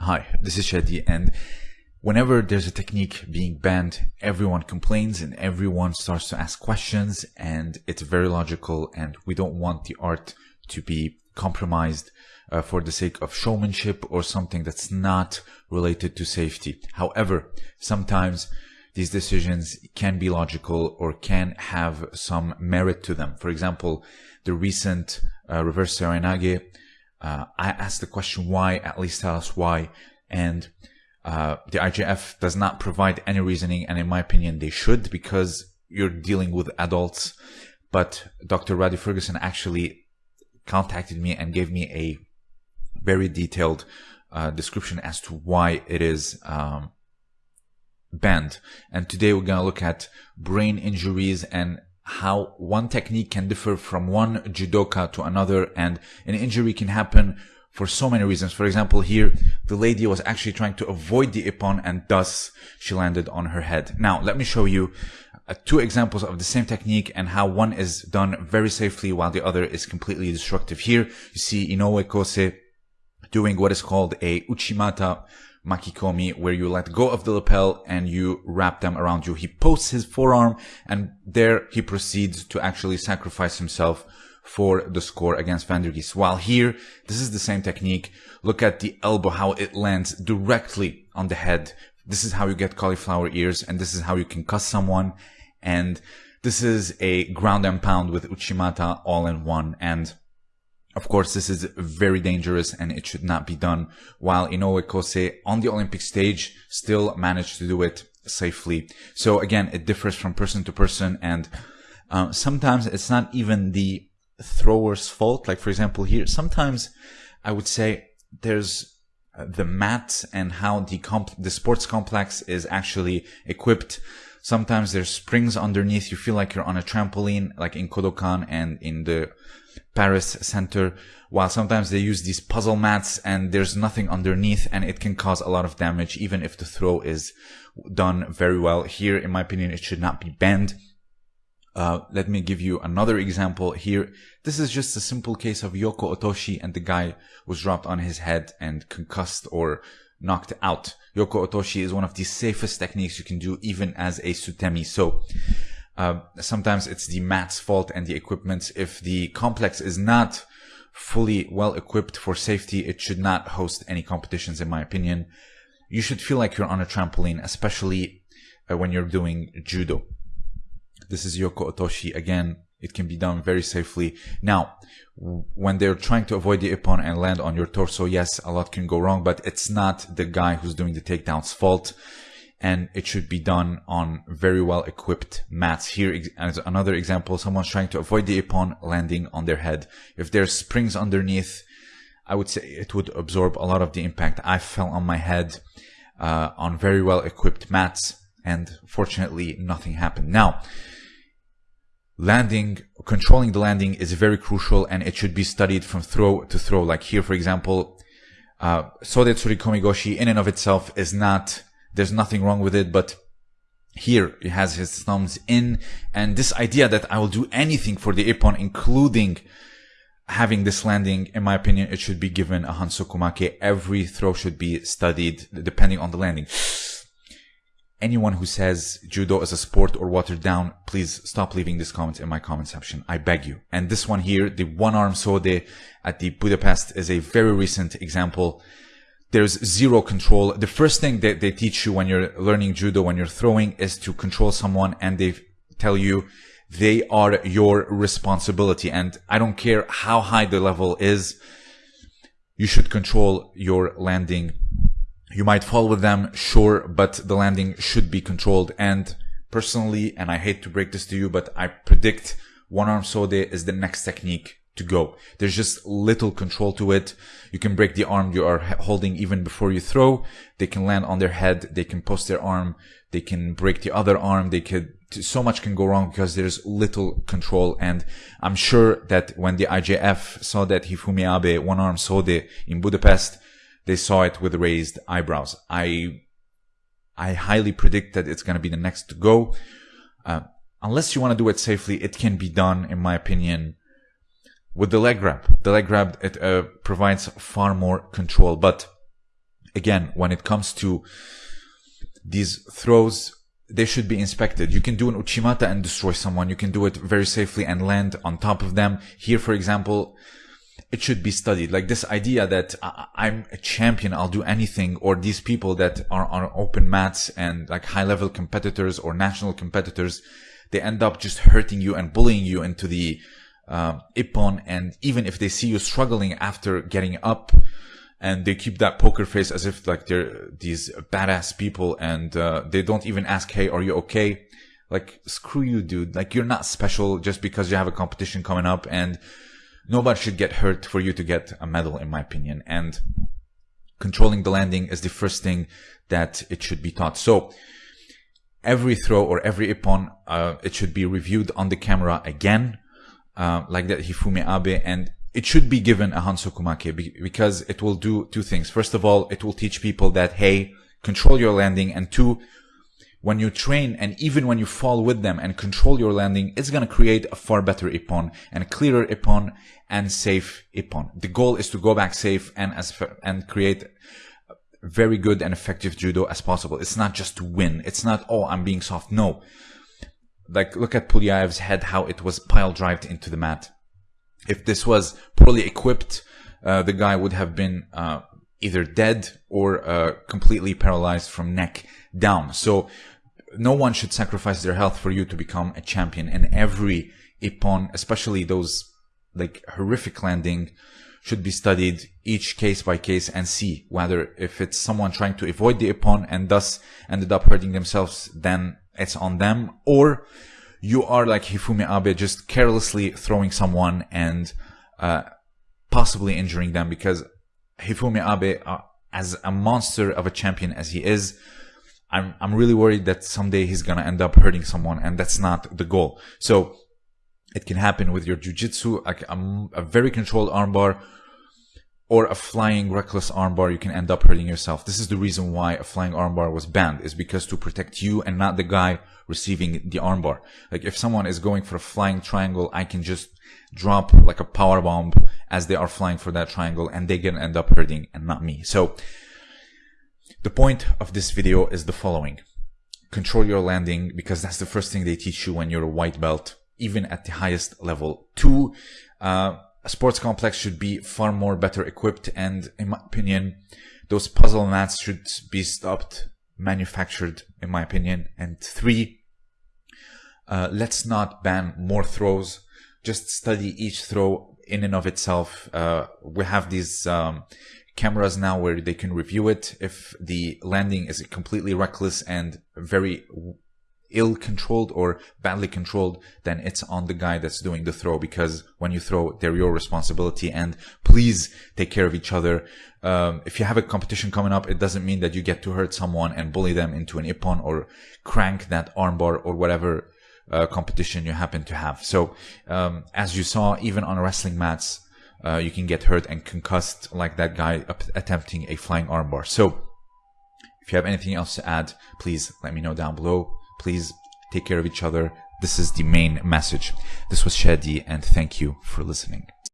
Hi, this is Shadi, and whenever there's a technique being banned, everyone complains and everyone starts to ask questions, and it's very logical, and we don't want the art to be compromised uh, for the sake of showmanship or something that's not related to safety. However, sometimes these decisions can be logical or can have some merit to them. For example, the recent uh, reverse Seoinage uh, I asked the question why, at least tell us why. And uh, the IJF does not provide any reasoning, and in my opinion, they should because you're dealing with adults. But Dr. Roddy Ferguson actually contacted me and gave me a very detailed uh, description as to why it is um, banned. And today we're going to look at brain injuries and how one technique can differ from one judoka to another and an injury can happen for so many reasons. For example, here, the lady was actually trying to avoid the ippon and thus she landed on her head. Now, let me show you uh, two examples of the same technique and how one is done very safely while the other is completely destructive. Here, you see Inoue Kosei doing what is called a Uchimata makikomi where you let go of the lapel and you wrap them around you. He posts his forearm and there he proceeds to actually sacrifice himself for the score against Van der Geest. While here, this is the same technique. Look at the elbow, how it lands directly on the head. This is how you get cauliflower ears and this is how you can cuss someone. And this is a ground and pound with Uchimata all in one. And of course, this is very dangerous and it should not be done, while Inoue Kosei on the Olympic stage still managed to do it safely. So again, it differs from person to person and uh, sometimes it's not even the thrower's fault. Like for example here, sometimes I would say there's the mat and how the comp- the sports complex is actually equipped. Sometimes there's springs underneath. You feel like you're on a trampoline, like in Kodokan and in the Paris center, while sometimes they use these puzzle mats and there's nothing underneath and it can cause a lot of damage even if the throw is done very well. Here, in my opinion, it should not be banned. Uh, let me give you another example here. This is just a simple case of Yoko Otoshi and the guy was dropped on his head and concussed or knocked out. Yoko Otoshi is one of the safest techniques you can do even as a sutemi. So uh, sometimes it's the mat's fault and the equipment. If the complex is not fully well equipped for safety, it should not host any competitions, in my opinion. You should feel like you're on a trampoline, especially uh, when you're doing judo. This is Yoko Otoshi. Again, it can be done very safely. Now, when they're trying to avoid the ippon and land on your torso, yes, a lot can go wrong, but it's not the guy who's doing the takedown's fault and it should be done on very well equipped mats. Here as another example, someone's trying to avoid the ippon landing on their head. If there's springs underneath, I would say it would absorb a lot of the impact. I fell on my head uh, on very well equipped mats and fortunately nothing happened. Now, landing, controlling the landing is very crucial and it should be studied from throw to throw. Like here, for example, uh, Sode Tsurikomi Goshi in and of itself is not there's nothing wrong with it, but here he has his thumbs in and this idea that I will do anything for the Ippon, including having this landing, in my opinion, it should be given a Hansokumake. Every throw should be studied depending on the landing. Anyone who says judo is a sport or watered down, please stop leaving this comment in my comment section. I beg you. And this one here, the one arm sode at the Budapest is a very recent example there's zero control. The first thing that they teach you when you're learning judo, when you're throwing is to control someone and they tell you they are your responsibility. And I don't care how high the level is. You should control your landing. You might fall with them, sure, but the landing should be controlled. And personally, and I hate to break this to you, but I predict one arm sode is the next technique to go. There's just little control to it. You can break the arm you are holding even before you throw. They can land on their head. They can post their arm. They can break the other arm. They could, so much can go wrong because there's little control. And I'm sure that when the IJF saw that Hifumi Abe one arm sode in Budapest, they saw it with raised eyebrows. I, I highly predict that it's going to be the next to go. Uh, unless you want to do it safely, it can be done, in my opinion, with the leg grab. The leg grab, it uh, provides far more control, but again, when it comes to these throws, they should be inspected. You can do an Uchimata and destroy someone. You can do it very safely and land on top of them. Here, for example, it should be studied. Like this idea that I'm a champion, I'll do anything, or these people that are on open mats and like high level competitors or national competitors, they end up just hurting you and bullying you into the ippon. And even if they see you struggling after getting up, and they keep that poker face as if like they're these badass people and uh, they don't even ask hey are you okay? Like screw you dude. Like you're not special just because you have a competition coming up and nobody should get hurt for you to get a medal in my opinion. And controlling the landing is the first thing that it should be taught. So every throw or every ippon uh, it should be reviewed on the camera again uh, like that Hifumi Abe and it should be given a Hansokumake because it will do two things. First of all, it will teach people that, hey, control your landing. And two, when you train and even when you fall with them and control your landing, it's going to create a far better ippon and a clearer ippon and safe ippon. The goal is to go back safe and as and create very good and effective judo as possible. It's not just to win. It's not, oh, I'm being soft. No. Like, look at Pulyaev's head, how it was pile drived into the mat if this was poorly equipped, uh, the guy would have been uh, either dead or uh, completely paralyzed from neck down. So no one should sacrifice their health for you to become a champion. And every ippon, especially those like horrific landing, should be studied each case by case and see whether if it's someone trying to avoid the ippon and thus ended up hurting themselves, then it's on them, or you are like Hifumi Abe, just carelessly throwing someone and uh, possibly injuring them because Hifumi Abe, uh, as a monster of a champion as he is, I'm I'm really worried that someday he's gonna end up hurting someone, and that's not the goal. So it can happen with your jujitsu, like a, a very controlled armbar or a flying reckless armbar, you can end up hurting yourself. This is the reason why a flying armbar was banned, is because to protect you and not the guy receiving the armbar. Like if someone is going for a flying triangle, I can just drop like a power bomb as they are flying for that triangle and they can end up hurting and not me. So the point of this video is the following. Control your landing because that's the first thing they teach you when you're a white belt, even at the highest level. Two, uh, a sports complex should be far more better equipped and in my opinion those puzzle mats should be stopped manufactured in my opinion. And three uh, let's not ban more throws. Just study each throw in and of itself. Uh, we have these um, cameras now where they can review it. If the landing is completely reckless and very ill controlled or badly controlled, then it's on the guy that's doing the throw because when you throw, they're your responsibility. And please take care of each other. Um, if you have a competition coming up, it doesn't mean that you get to hurt someone and bully them into an ippon or crank that armbar or whatever uh, competition you happen to have. So, um, as you saw, even on wrestling mats, uh, you can get hurt and concussed like that guy attempting a flying armbar. So, if you have anything else to add, please let me know down below. Please take care of each other. This is the main message. This was Shadi and thank you for listening.